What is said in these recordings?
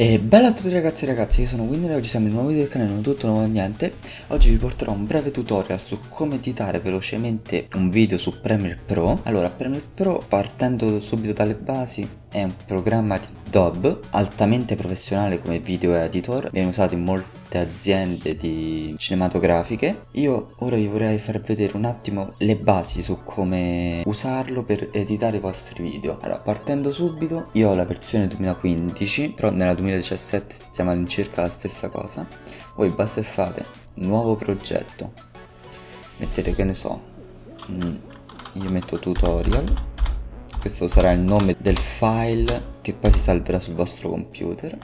E bella a tutti ragazzi e ragazzi, io sono Winner e oggi siamo in un nuovo video del canale, non tutto, nuovo niente. Oggi vi porterò un breve tutorial su come editare velocemente un video su Premiere Pro. Allora, Premiere Pro, partendo subito dalle basi, è un programma di Adobe altamente professionale come video editor. Viene usato in molte aziende di cinematografiche. Io ora vi vorrei far vedere un attimo le basi su come usarlo per editare i vostri video. Allora partendo subito io ho la versione 2015 però nella 2017 stiamo all'incirca la stessa cosa. Voi basta e fate nuovo progetto. Mettete che ne so mm, io metto tutorial questo sarà il nome del file che poi si salverà sul vostro computer.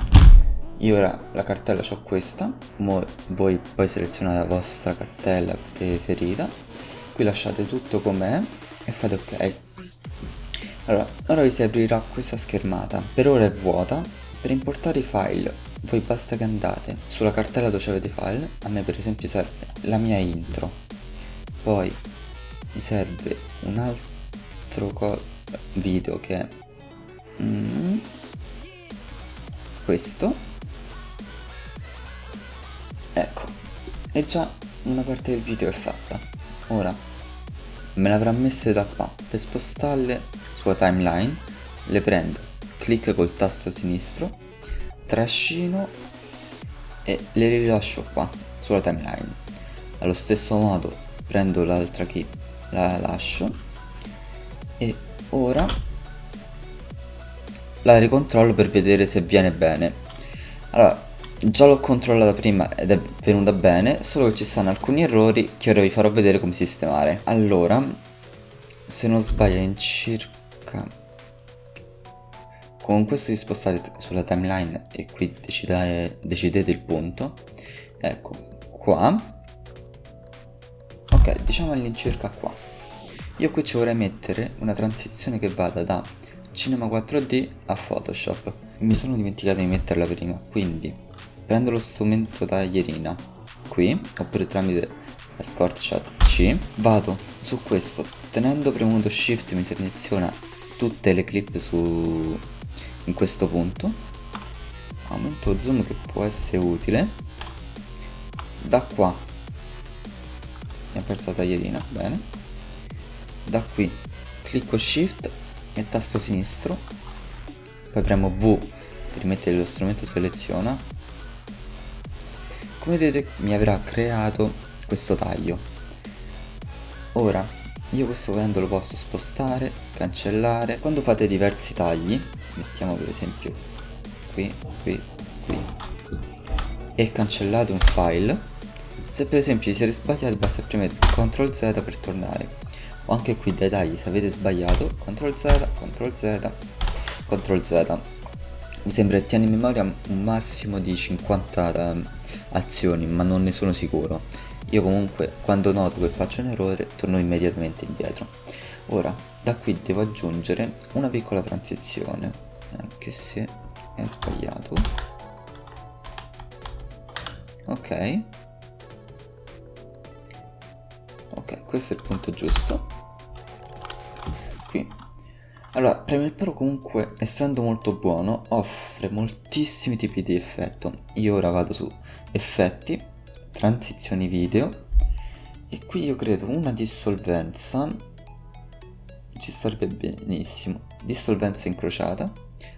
Io ora la cartella ho questa. Mo voi poi selezionate la vostra cartella preferita. Qui lasciate tutto com'è e fate ok. Allora ora vi si aprirà questa schermata. Per ora è vuota. Per importare i file voi basta che andate sulla cartella dove avete i file. A me per esempio serve la mia intro. Poi mi serve un altro video che è mm, questo. Ecco e già una parte del video è fatta. Ora me l'avrà messe da qua per spostarle sulla timeline le prendo clic col tasto sinistro trascino e le rilascio qua sulla timeline. Allo stesso modo prendo l'altra key la lascio e ora la ricontrollo per vedere se viene bene. Allora già l'ho controllata prima ed è venuta bene solo che ci stanno alcuni errori che ora vi farò vedere come sistemare. Allora se non sbaglio in circa con questo vi spostate sulla timeline e qui decidete, decidete il punto. Ecco qua. Ok diciamo all'incirca qua io qui ci vorrei mettere una transizione che vada da Cinema 4D a Photoshop. Mi sono dimenticato di metterla prima quindi prendo lo strumento taglierina qui oppure tramite la Shot C. Vado su questo. Tenendo premuto shift mi seleziona tutte le clip su in questo punto. Aumento zoom che può essere utile. Da qua mi ha perso la taglierina bene da qui clicco shift e tasto sinistro. Poi premo V per mettere lo strumento seleziona. Come vedete mi avrà creato questo taglio. Ora io questo volendo lo posso spostare cancellare. Quando fate diversi tagli mettiamo per esempio qui qui qui e cancellate un file. Se per esempio vi siete sbagliati basta premere CTRL Z per tornare o anche qui dai tagli se avete sbagliato CTRL Z, CTRL Z, CTRL Z. Mi sembra che tiene in memoria un massimo di 50 um, azioni ma non ne sono sicuro. Io comunque quando noto che faccio un errore torno immediatamente indietro. Ora da qui devo aggiungere una piccola transizione anche se è sbagliato. Ok. Ok questo è il punto giusto allora Premiere Pro comunque essendo molto buono offre moltissimi tipi di effetto. Io ora vado su effetti transizioni video e qui io credo una dissolvenza. Ci starebbe benissimo. Dissolvenza incrociata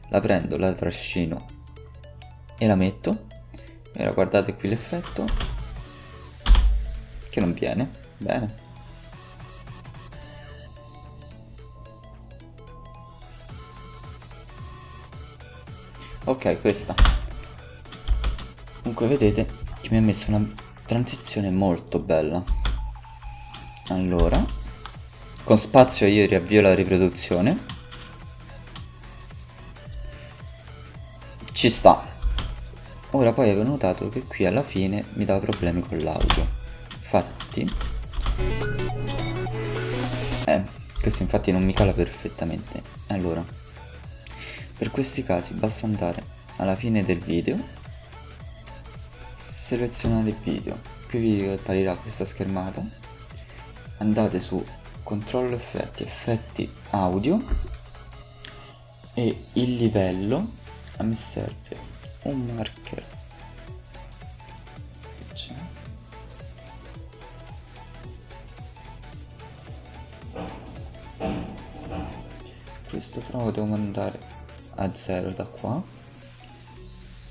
la prendo la trascino e la metto. Ora guardate qui l'effetto che non viene. Bene ok questa. Comunque vedete che mi ha messo una transizione molto bella. Allora con spazio io riavvio la riproduzione. Ci sta. Ora poi avevo notato che qui alla fine mi dava problemi con l'audio. Infatti eh questo infatti non mi cala perfettamente. Allora per questi casi basta andare alla fine del video selezionare il video qui vi apparirà questa schermata. Andate su controllo effetti effetti audio e il livello a me serve un marker. Questo però devo mandare a 0 da qua.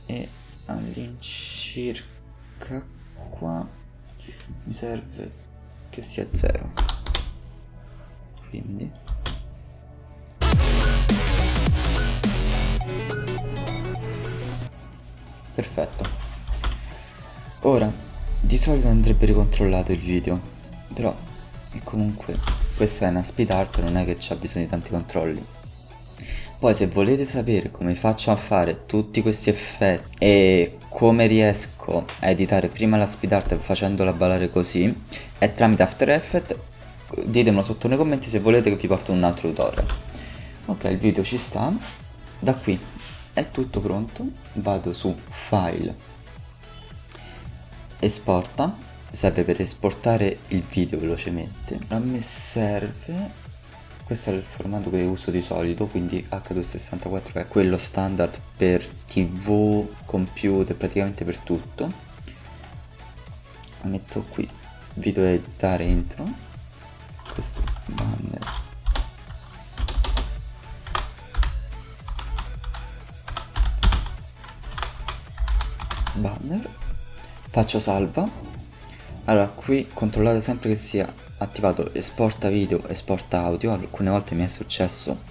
E all'incirca qua mi serve che sia 0 quindi. Perfetto. Ora di solito andrebbe ricontrollato il video però comunque questa è una speed art non è che c'ha bisogno di tanti controlli poi se volete sapere come faccio a fare tutti questi effetti e come riesco a editare prima la speed art facendola ballare così è tramite After Effects ditemelo sotto nei commenti se volete che vi porto un altro tutorial. Ok il video ci sta. Da qui è tutto pronto. Vado su file esporta. Serve per esportare il video velocemente. A me serve questo è il formato che uso di solito quindi H264 è quello standard per tv, computer, praticamente per tutto. Metto qui video editare intro questo banner. Banner. Faccio salva allora qui controllate sempre che sia attivato esporta video, esporta audio, alcune volte mi è successo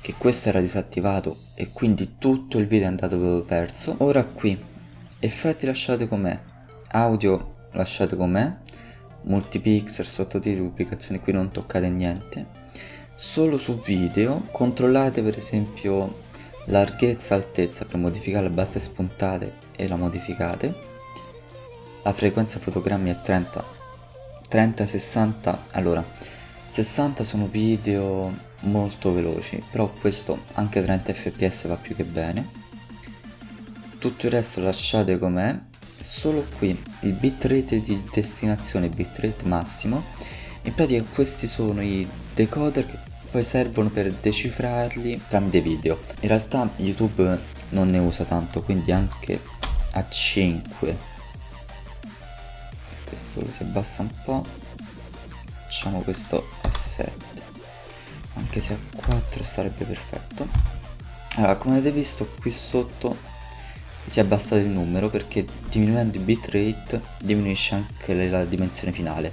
che questo era disattivato e quindi tutto il video è andato perso. Ora qui, effetti lasciate com'è, audio lasciate com'è, multipixel, sottotitoli, pubblicazioni qui non toccate niente. Solo su video controllate per esempio larghezza, altezza per modificare le basse spuntate e la modificate. La frequenza fotogrammi è 30 30 60 allora 60 sono video molto veloci però questo anche 30 fps va più che bene. Tutto il resto lasciate com'è. Solo qui il bitrate di destinazione bitrate massimo. In pratica questi sono i decoder che poi servono per decifrarli tramite video. In realtà youtube non ne usa tanto quindi anche a 5 questo si abbassa un po' facciamo questo a 7 anche se a 4 sarebbe perfetto. Allora come avete visto qui sotto si è abbassato il numero perché diminuendo il bitrate diminuisce anche la dimensione finale.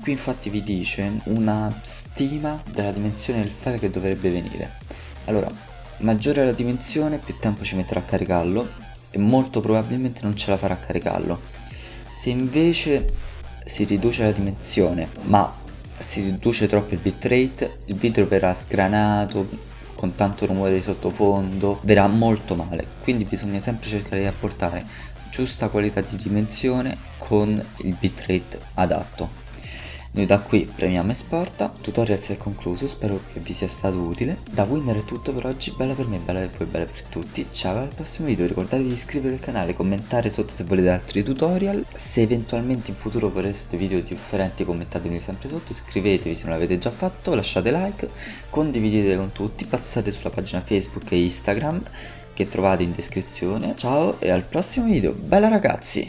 Qui infatti vi dice una stima della dimensione del file che dovrebbe venire. Allora maggiore la dimensione più tempo ci metterà a caricarlo e molto probabilmente non ce la farà a caricarlo se invece si riduce la dimensione ma si riduce troppo il bitrate, il video verrà sgranato con tanto rumore di sottofondo, verrà molto male, quindi bisogna sempre cercare di apportare giusta qualità di dimensione con il bitrate adatto. Noi da qui premiamo esporta, tutorial si è concluso, spero che vi sia stato utile. Da Winner è tutto per oggi, bella per me, bella per voi, bella per tutti. Ciao al prossimo video, ricordatevi di iscrivervi al canale, commentare sotto se volete altri tutorial. Se eventualmente in futuro vorreste video differenti commentatemi sempre sotto, iscrivetevi se non l'avete già fatto, lasciate like, condividete con tutti, passate sulla pagina Facebook e Instagram che trovate in descrizione. Ciao e al prossimo video, bella ragazzi!